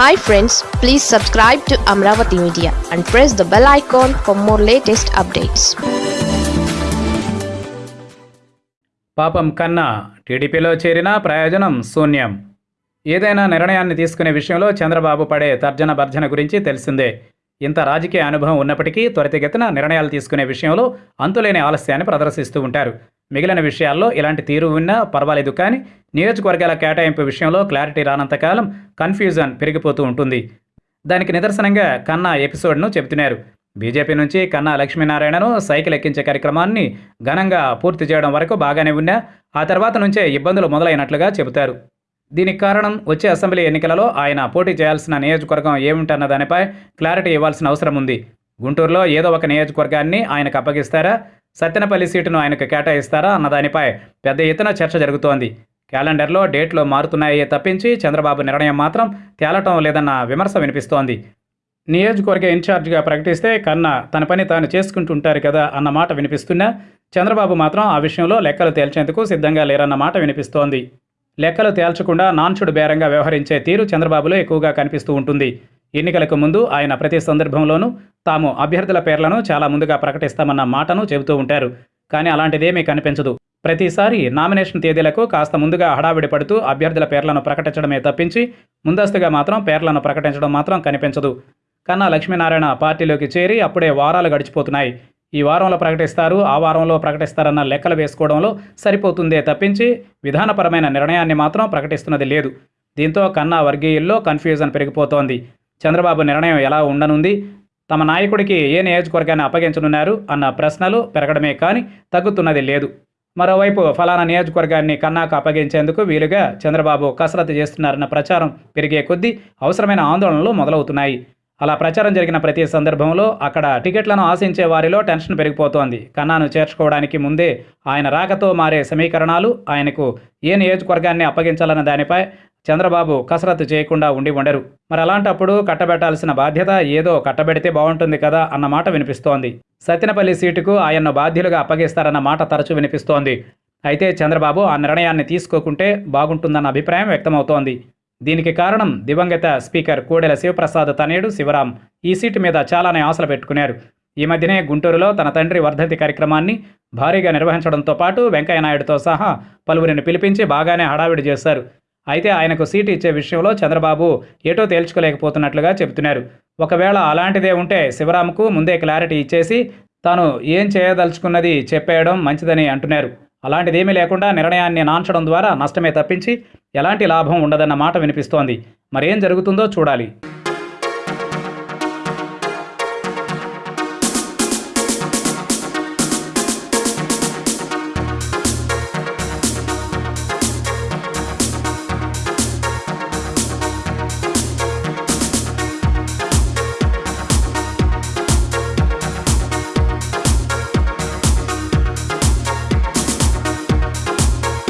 Hi friends please subscribe to Amaravati media and press the bell icon for more latest updates పాపం కన్నా టీడీపీలో చేరిన ప్రయోజనం శూన్యం. ఏదైనా నిర్ణయాన్ని తీసుకునే విషయంలో చంద్రబాబు పడే తర్జన భర్జన గురించి తెలిసిందే. ఇంత రాజకీయ అనుభవం ఉన్నప్పటికీ త్వరితగతిన నిర్ణయాలు తీసుకునే విషయంలో అంతులేని ఆలస్యాన్ని ప్రదర్శిస్తూ ఉంటారు. మిగిలిన విషయాల్లో ఇలాంటి తీరు ఉన్నా పర్వాలేదు కానీ నియోజకవర్గాల కేటాయింపు విషయంలో క్లారిటీ రానంతకాలం కన్ఫ్యూజన్ పెరిగిపోతూ ఉంటుంది. దానికి నిదర్శనంగా కన్నా ఎపిసోడ్ను చెబుతున్నారు. బీజేపీ నుంచి కన్నా లక్ష్మీనారాయణను సైకిల్ ఎక్కించే కార్యక్రమాన్ని ఘనంగా పూర్తి చేయడం వరకు బాగానే ఉన్నా ఆ తర్వాత నుంచే ఇబ్బందులు మొదలైనట్లుగా చెబుతారు. దీనికి కారణం వచ్చే అసెంబ్లీ ఎన్నికలలో ఆయన పోటీ చేయాల్సిన నియోజకవర్గం ఏమిటన్న దానిపై క్లారిటీ ఇవ్వాల్సిన అవసరం ఉంది. గుంటూరులో ఏదో ఒక నియోజకవర్గాన్ని ఆయనకు అప్పగిస్తారా? సత్తెనపల్లి సీటును ఆయనకు కేటాయిస్తారా అన్న దానిపై పెద్ద ఎత్తున చర్చ జరుగుతోంది. క్యాలెండర్లో డేట్లు మారుతున్నాయే తప్పించి చంద్రబాబు నిర్ణయం మాత్రం తేలటం లేదన్న విమర్శ వినిపిస్తోంది. నియోజకవర్గ ఇన్ఛార్జిగా ప్రకటిస్తే కన్నా తన పని తాను చేసుకుంటుంటారు కదా అన్న మాట వినిపిస్తున్నా చంద్రబాబు మాత్రం ఆ విషయంలో లెక్కలు తేల్చేందుకు సిద్ధంగా లేరన్న మాట వినిపిస్తోంది. లెక్కలు తేల్చకుండా నాన్చుడు బేరంగా వ్యవహరించే తీరు చంద్రబాబులో ఎక్కువగా కనిపిస్తూ ఉంటుంది. ఎన్నికలకు ముందు ఆయన ప్రతి సందర్భంలోనూ తాము అభ్యర్థుల పేర్లను చాలా ముందుగా ప్రకటిస్తామన్న మాటను చెబుతూ ఉంటారు. కానీ అలాంటిదేమీ కనిపించదు. ప్రతిసారి నామినేషన్ తేదీలకు కాస్త ముందుగా హడావిడి పడుతూ అభ్యర్థుల పేర్లను ప్రకటించడమే తప్పించి ముందస్తుగా మాత్రం పేర్లను ప్రకటించడం మాత్రం కనిపించదు. కన్నా లక్ష్మీనారాయణ పార్టీలోకి చేరి అప్పుడే వారాలు గడిచిపోతున్నాయి. ఈ వారంలో ప్రకటిస్తారు ఆ వారంలో ప్రకటిస్తారన్న లెక్కలు వేసుకోవడంలో సరిపోతుందే తప్పించి విధానపరమైన నిర్ణయాన్ని మాత్రం ప్రకటిస్తున్నది లేదు. దీంతో కన్నా వర్గీయుల్లో కన్ఫ్యూజన్ పెరిగిపోతోంది. చంద్రబాబు నిర్ణయం ఎలా ఉండనుంది? తమ నాయకుడికి ఏ నియోజకవర్గాన్ని అప్పగించనున్నారు? అన్న ప్రశ్నలు పెరగడమే కానీ తగ్గుతున్నది లేదు. మరోవైపు ఫలానా నియోజకవర్గాన్ని కన్నాకు అప్పగించేందుకు వీలుగా చంద్రబాబు కసరత్తు చేస్తున్నారన్న ప్రచారం పెరిగే కొద్దీ అవసరమైన ఆందోళనలు మొదలవుతున్నాయి. అలా ప్రచారం జరిగిన ప్రతి సందర్భంలో అక్కడ టికెట్లను ఆశించే వారిలో టెన్షన్ పెరిగిపోతోంది. కన్నాను చేర్చుకోవడానికి ముందే ఆయన రాకతో మారే సమీకరణాలు ఆయనకు ఏ నియోజకవర్గాన్ని అప్పగించాలన్న దానిపై చంద్రబాబు కసరత్తు చేయకుండా ఉండి ఉండరు. మరి అలాంటప్పుడు కట్టబెట్టాల్సిన బాధ్యత ఏదో కట్టబెడితే బాగుంటుంది కదా అన్న మాట వినిపిస్తోంది. సత్యనపల్లి సీటుకు ఆయన్ను బాధ్యులుగా అప్పగిస్తారన్న మాట తరచూ వినిపిస్తోంది. అయితే చంద్రబాబు ఆ నిర్ణయాన్ని తీసుకోకుంటే బాగుంటుందన్న అభిప్రాయం వ్యక్తమవుతోంది. దీనికి కారణం దివంగత స్పీకర్ కోడెల శివప్రసాద్ తనయుడు శివరాం ఈ సీటు మీద చాలానే ఆశలు పెట్టుకున్నారు. ఈ మధ్యనే గుంటూరులో తన తండ్రి వర్ధంతి కార్యక్రమాన్ని భారీగా నిర్వహించడంతో పాటు వెంకయ్యనాయుడుతో సహా పలువురిని పిలిపించి బాగానే హడావిడి చేశారు. అయితే ఆయనకు సీటు ఇచ్చే విషయంలో చంద్రబాబు ఏటో తేల్చుకోలేకపోతున్నట్లుగా చెబుతున్నారు. ఒకవేళ అలాంటిదే ఉంటే శివరాంకు ముందే క్లారిటీ ఇచ్చేసి తాను ఏం చేయదలుచుకున్నది చెప్పేయడం మంచిదని అంటున్నారు. అలాంటిదేమీ లేకుండా నిర్ణయాన్ని నాంచడం ద్వారా నష్టమే తప్పించి ఎలాంటి లాభం ఉండదన్న మాట వినిపిస్తోంది. మరేం జరుగుతుందో చూడాలి.